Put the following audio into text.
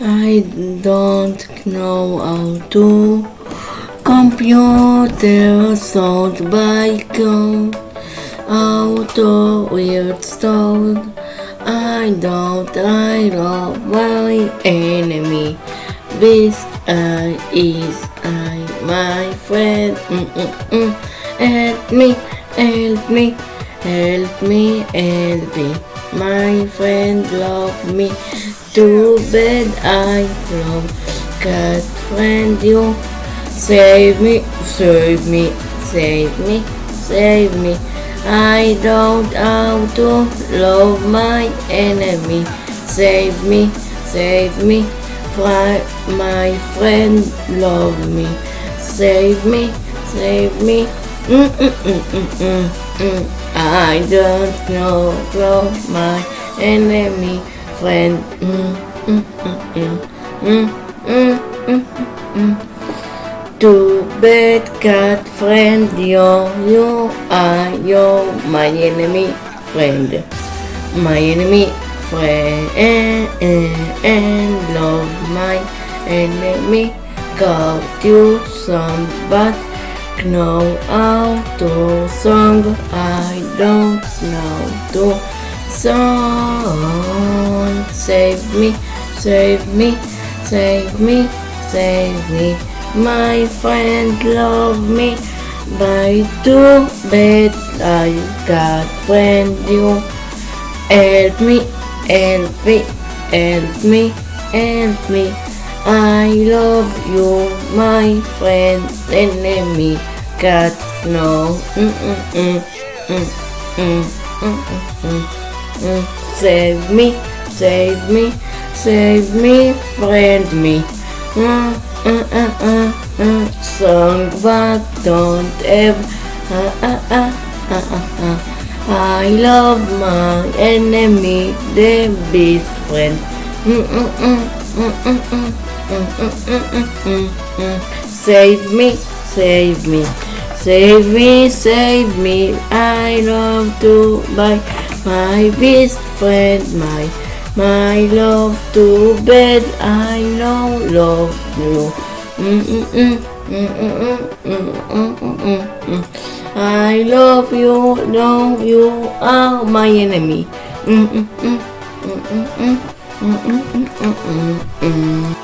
I don't know how to computer sound by code auto weird stone I don't I love my enemy. This I is I my friend. Mm -mm -mm. help me help me help me help me. My friend love me too bad I love cat friend you. Save me save me save me save me. I don't how to love my enemy. Save me save me. Fri- my friend love me. Save me save me. Mm -mm -mm -mm -mm -mm. I don't know love my enemy friend mm -mm -mm -mm. -mm -mm -mm -mm. Too bad cat friend you you are you my enemy friend. My enemy friend and love my enemy. Got you some but know how to song. I don't know to song save me, save me, save me, save me. My friend love me, but too bad I got friend you. Help me, help me, help me, help me. I love you, my friend, enemy, God, no. Mm -mm -mm. Mm -mm. Mm -mm. Mm -mm. Save me save me save me friend me mm uh, uh, uh, uh, song but don't ever uh, uh, uh, uh, uh, uh. I love my enemy, the best friend. Mm, mm, mm, mm, mm, mm, mm, mm, mm, mm, mm, mm. Save me, save me, save me, save me. I love to buy my best friend, my my love to bed, I know love you. I love you, know you are my enemy.